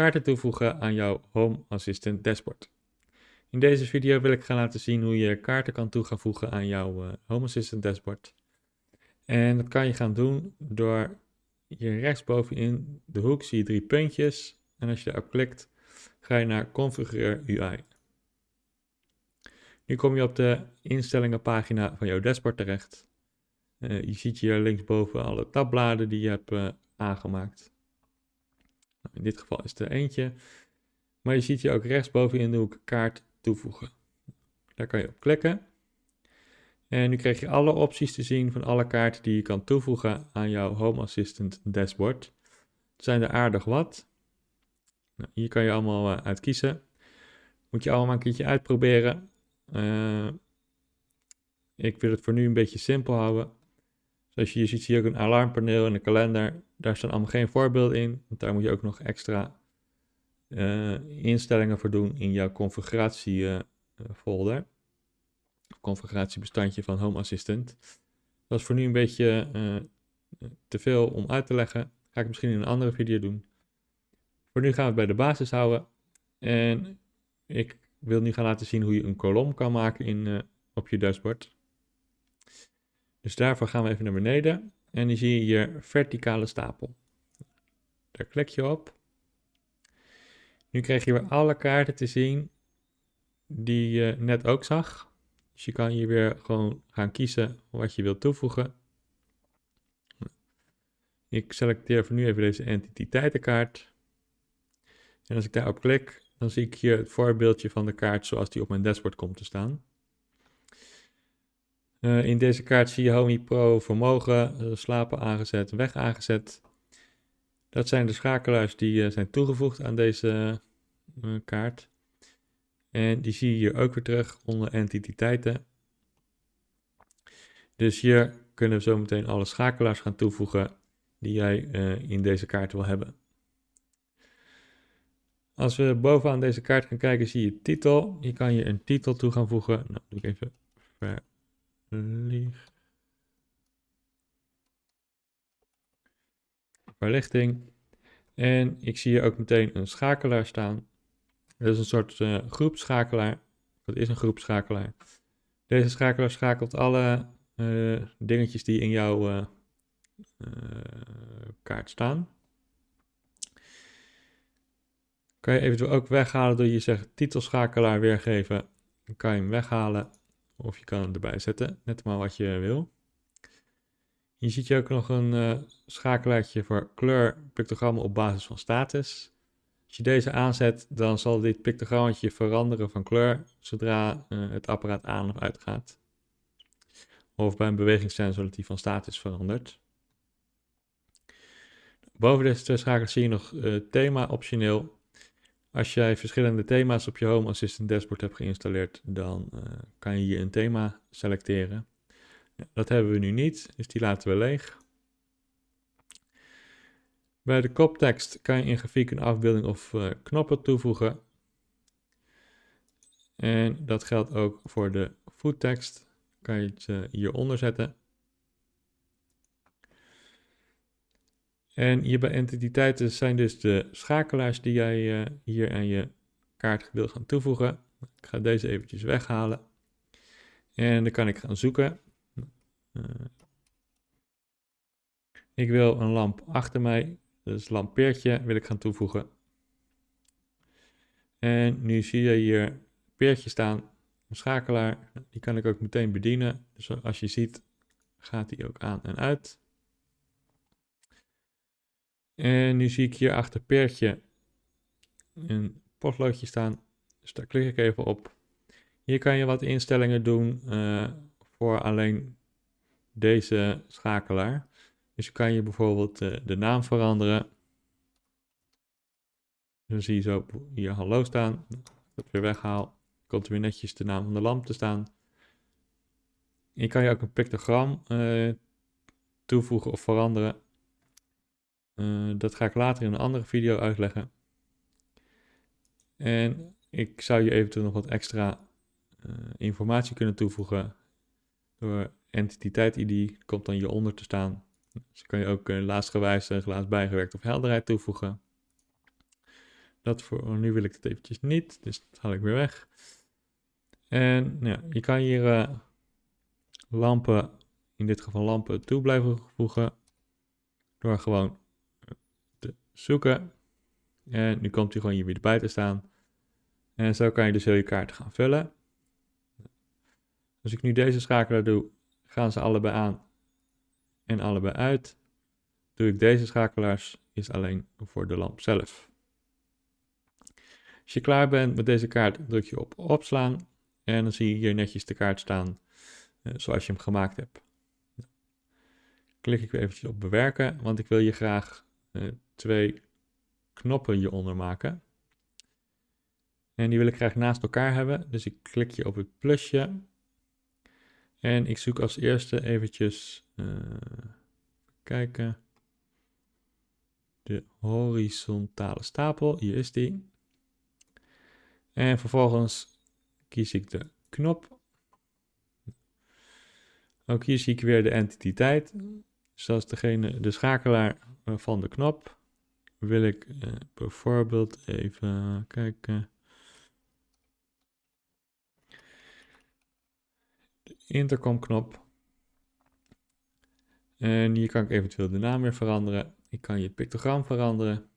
kaarten toevoegen aan jouw Home Assistant dashboard. In deze video wil ik gaan laten zien hoe je kaarten kan toe gaan voegen aan jouw uh, Home Assistant dashboard. En dat kan je gaan doen door hier rechtsbovenin de hoek zie je drie puntjes. En als je daarop klikt, ga je naar Configureer UI. Nu kom je op de instellingenpagina van jouw dashboard terecht. Uh, je ziet hier linksboven alle tabbladen die je hebt uh, aangemaakt. Nou, in dit geval is er eentje. Maar je ziet hier ook rechtsboven in de hoek kaart toevoegen. Daar kan je op klikken. En nu krijg je alle opties te zien van alle kaarten die je kan toevoegen aan jouw Home Assistant dashboard. Er zijn er aardig wat. Nou, hier kan je allemaal uh, uit kiezen. Moet je allemaal een keertje uitproberen. Uh, ik wil het voor nu een beetje simpel houden. Zoals je hier ziet, zie je ook een alarmpaneel en een kalender. Daar staan allemaal geen voorbeelden in, want daar moet je ook nog extra uh, instellingen voor doen in jouw configuratiefolder. Uh, configuratiebestandje van Home Assistant. Dat is voor nu een beetje uh, te veel om uit te leggen. Ga ik misschien in een andere video doen. Voor nu gaan we het bij de basis houden. En ik wil nu gaan laten zien hoe je een kolom kan maken in, op je dashboard. Dus daarvoor gaan we even naar beneden. En dan zie je hier verticale stapel. Daar klik je op. Nu krijg je weer alle kaarten te zien die je net ook zag. Dus je kan hier weer gewoon gaan kiezen wat je wilt toevoegen. Ik selecteer voor nu even deze entiteitenkaart. En als ik daarop klik, dan zie ik hier het voorbeeldje van de kaart zoals die op mijn dashboard komt te staan. Uh, in deze kaart zie je Homey Pro vermogen, uh, slapen aangezet, weg aangezet. Dat zijn de schakelaars die uh, zijn toegevoegd aan deze kaart. En die zie je hier ook weer terug onder entiteiten. Dus hier kunnen we zo meteen alle schakelaars gaan toevoegen die jij in deze kaart wil hebben. Als we bovenaan deze kaart gaan kijken, zie je titel. Hier kan je een titel toe gaan voegen. Nou, doe ik even ver licht. Verlichting. En ik zie hier ook meteen een schakelaar staan. Dat is een soort uh, groepschakelaar. Dat is een groepschakelaar. Deze schakelaar schakelt alle uh, dingetjes die in jouw uh, kaart staan. Kan je eventueel ook weghalen door je zegt titelschakelaar weergeven. Dan kan je hem weghalen. Of je kan erbij zetten, net maar wat je wil. Hier ziet je ook nog een uh, schakelaartje voor kleur pictogrammen op basis van status. Als je deze aanzet, dan zal dit pictogrammetje veranderen van kleur zodra uh, het apparaat aan of uit gaat. Of bij een bewegingssensor dat die van status verandert. Boven deze twee schakels zie je nog uh, thema optioneel. Als jij verschillende thema's op je Home Assistant dashboard hebt geïnstalleerd, dan uh, kan je hier een thema selecteren. Ja, dat hebben we nu niet, dus die laten we leeg. Bij de koptekst kan je in grafiek een afbeelding of uh, knoppen toevoegen. En dat geldt ook voor de voettekst. Kan je het uh, hieronder zetten. En hier bij entiteiten zijn dus de schakelaars die jij uh, hier aan je kaart wil gaan toevoegen. Ik ga deze eventjes weghalen. En dan kan ik gaan zoeken. Uh, ik wil een lamp achter mij, dus lampeertje wil ik gaan toevoegen. En nu zie je hier peertje staan, een schakelaar. Die kan ik ook meteen bedienen. Dus als je ziet gaat die ook aan en uit. En nu zie ik hier achter peertje een potloodje staan. Dus daar klik ik even op. Hier kan je wat instellingen doen uh, voor alleen deze schakelaar. Dus kan je bijvoorbeeld uh, de naam veranderen. Dan zie je zo hier hallo staan. Dat weer weghaal, komt er weer netjes de naam van de lamp te staan. Je kan je ook een pictogram uh, toevoegen of veranderen. Uh, dat ga ik later in een andere video uitleggen. En ik zou je eventueel nog wat extra uh, informatie kunnen toevoegen door entiteit ID komt dan hieronder te staan. Dus kan je ook uh, laatstgewijs, uh, bijgewerkt of helderheid toevoegen. Dat voor, nu wil ik het eventjes niet, dus dat haal ik weer weg. En ja, je kan hier lampen, in dit geval lampen, toe blijven voegen. Door gewoon zoeken. En nu komt hij gewoon hier weer te staan. En zo kan je dus heel je kaart gaan vullen. Als ik nu deze schakelaar doe, gaan ze allebei aan en allebei uit. Doe ik deze schakelaars, is alleen voor de lamp zelf. Als je klaar bent met deze kaart, druk je op opslaan en dan zie je hier netjes de kaart staan uh, zoals je hem gemaakt hebt. Klik ik weer eventjes op bewerken, want ik wil hier graag uh, twee knoppen hieronder maken. En die wil ik graag naast elkaar hebben, dus ik klik hier op het plusje. En ik zoek als eerste eventjes, uh, kijken, de horizontale stapel, hier is die. En vervolgens kies ik de knop. Ook hier zie ik weer de entiteit. Zoals degene, de schakelaar eh, van de knop. Wil ik uh, bijvoorbeeld even kijken. De intercomknop. En hier kan ik eventueel de naam weer veranderen. Ik kan je pictogram veranderen.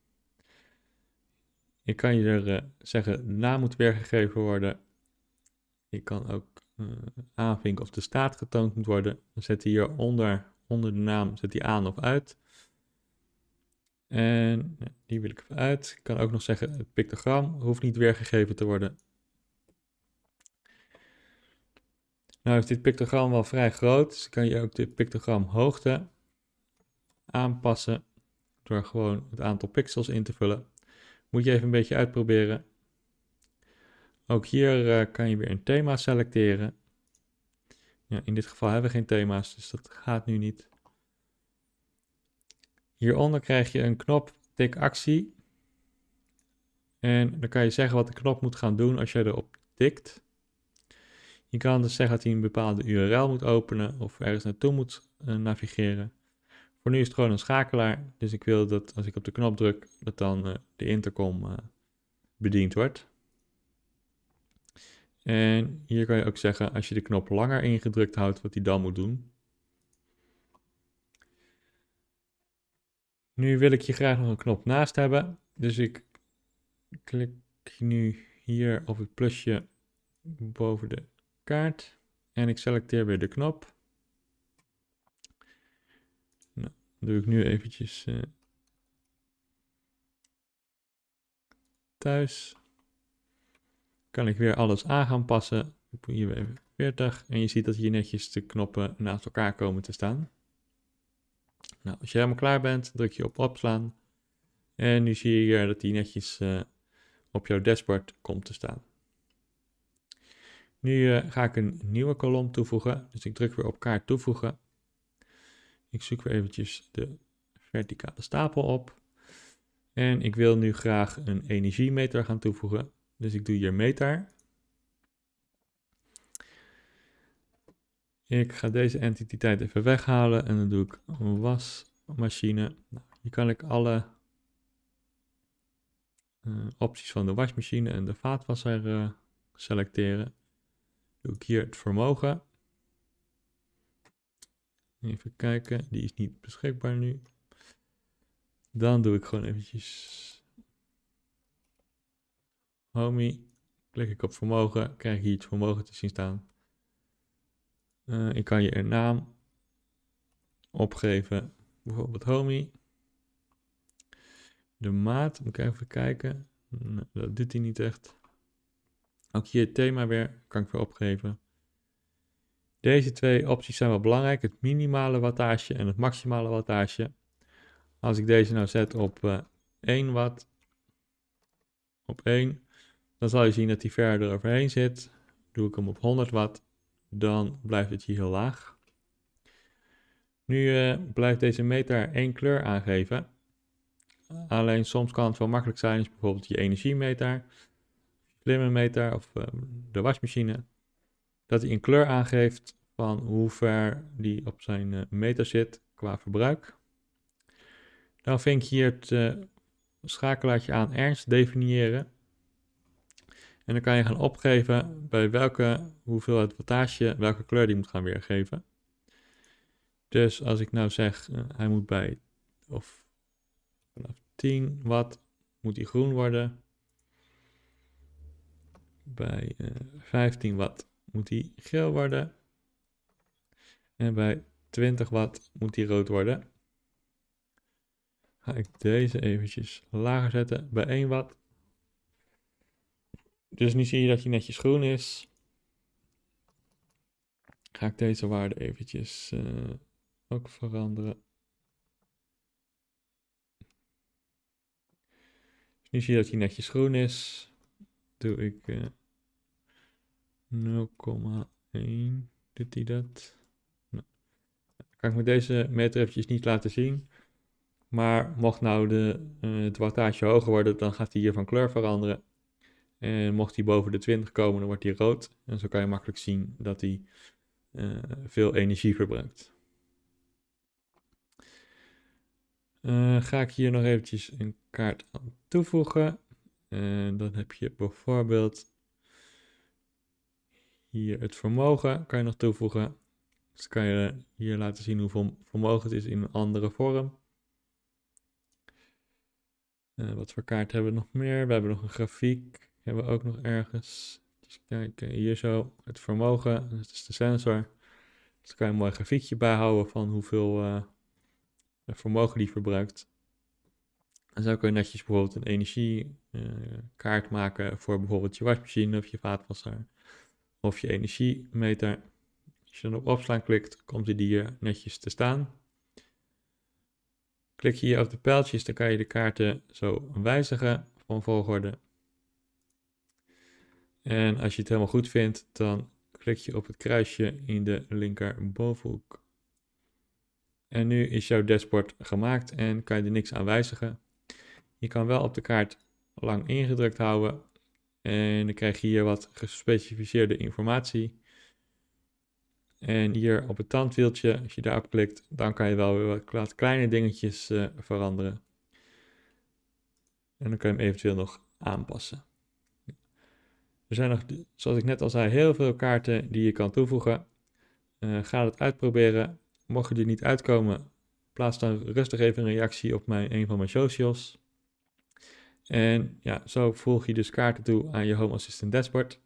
Ik kan je er uh, zeggen, naam moet weergegeven worden. Je kan ook uh, aanvinken of de staat getoond moet worden. Dan zet hij hier onder, onder de naam zet hij aan of uit. En die wil ik even uit. Ik kan ook nog zeggen, het pictogram hoeft niet weergegeven te worden. Nou is dit pictogram wel vrij groot, dus kan je ook de pictogram hoogte aanpassen door gewoon het aantal pixels in te vullen. Moet je even een beetje uitproberen. Ook hier uh, kan je weer een thema selecteren. Ja, in dit geval hebben we geen thema's, dus dat gaat nu niet. Hieronder krijg je een knop tik actie. En dan kan je zeggen wat de knop moet gaan doen als je erop tikt. Je kan dus zeggen dat hij een bepaalde URL moet openen of ergens naartoe moet uh, navigeren. Voor nu is het gewoon een schakelaar, dus ik wil dat als ik op de knop druk, dat dan uh, de intercom uh, bediend wordt. En hier kan je ook zeggen, als je de knop langer ingedrukt houdt, wat hij dan moet doen. Nu wil ik hier graag nog een knop naast hebben, dus ik klik nu hier op het plusje boven de kaart en ik selecteer weer de knop. Nou, doe ik nu eventjes uh, thuis. Kan ik weer alles aan gaan passen. Ik hier weer even 40 en je ziet dat hier netjes de knoppen naast elkaar komen te staan. Nou, als je helemaal klaar bent, druk je op opslaan. En nu zie je hier dat die netjes uh, op jouw dashboard komt te staan. Nu uh, ga ik een nieuwe kolom toevoegen. Dus ik druk weer op kaart toevoegen. Ik zoek weer eventjes de verticale stapel op. En ik wil nu graag een energiemeter gaan toevoegen. Dus ik doe hier meter. Ik ga deze entiteit even weghalen en dan doe ik wasmachine. Nou, hier kan ik alle uh, opties van de wasmachine en de vaatwasser uh, selecteren. Doe ik hier het vermogen. Even kijken, die is niet beschikbaar nu. Dan doe ik gewoon eventjes Homie. Klik ik op vermogen, krijg je hier het vermogen te zien staan. Uh, ik kan je een naam opgeven, bijvoorbeeld Homie. De maat, moet ik even kijken. Dat doet hij niet echt. Ook hier het thema weer, kan ik weer opgeven. Deze twee opties zijn wel belangrijk, het minimale wattage en het maximale wattage. Als ik deze nou zet op uh, eh, 1 watt, op 1, dan zal je zien dat hij verder overheen zit. Doe ik hem op 100 watt, dan blijft het hier heel laag. Nu uh, blijft deze meter één kleur aangeven. Alleen soms kan het wel makkelijk zijn, als bijvoorbeeld je energiemeter, meter of uh, de wasmachine, dat hij een kleur aangeeft van hoe ver die op zijn uh, meter zit qua verbruik. Dan vind je hier het schakelaartje aan ernst definiëren. En dan kan je gaan opgeven bij welke hoeveelheid wattage welke kleur die moet gaan weergeven. Dus als ik nou zeg, uh, hij moet bij, of vanaf 10 watt moet hij groen worden. Bij uh, 15 watt moet hij geel worden. En bij 20 watt moet hij rood worden. Ga ik deze eventjes lager zetten bij 1 watt. Dus nu zie je dat hij netjes groen is. Ga ik deze waarde eventjes uh, ook veranderen. Dus nu zie je dat hij netjes groen is. Doe ik uh, eh, 0,1. Doet hij dat? Nou, kan ik met deze meter eventjes niet laten zien. Maar mocht nou de, uh, wattage hoger worden, dan gaat hij hier van kleur veranderen. En mocht hij boven de 20 komen, dan wordt hij rood. En zo kan je makkelijk zien dat hij uh, veel energie verbruikt. Uh, ga ik hier nog eventjes een kaart aan toevoegen. En dan heb je bijvoorbeeld hier het vermogen kan je nog toevoegen. Dus kan je hier laten zien hoeveel vermogen het is in een andere vorm. Wat voor kaart hebben we nog meer? We hebben nog een grafiek. Hebben we ook nog ergens. Dus kijken, hier zo. Het vermogen. Dat is de sensor. Dus kan je een mooi grafiekje bijhouden van hoeveel uh, vermogen die verbruikt. En zo kun je netjes bijvoorbeeld een energiekaart uh, maken voor bijvoorbeeld je wasmachine of je vaatwasser. Of je energiemeter. Als je dan op opslaan klikt, komt die hier netjes te staan. Klik je hier op de pijltjes, dan kan je de kaarten zo wijzigen van volgorde. En als je het helemaal goed vindt, dan klik je op het kruisje in de linker bovenhoek. En nu is jouw dashboard gemaakt en kan je er niks aan wijzigen. Je kan wel op de kaart lang ingedrukt houden en dan krijg je hier wat gespecificeerde informatie. En hier op het tandwieltje, als je daarop klikt, dan kan je wel wat kleine dingetjes uh, veranderen. En dan kan je hem eventueel nog aanpassen. Er zijn nog, zoals ik net al zei, heel veel kaarten die je kan toevoegen. Uh, ga het uitproberen. Mocht je er niet uitkomen, plaats dan rustig even een reactie op mijn, een van mijn socials. En ja, zo voeg je dus kaarten toe aan je Home Assistant dashboard.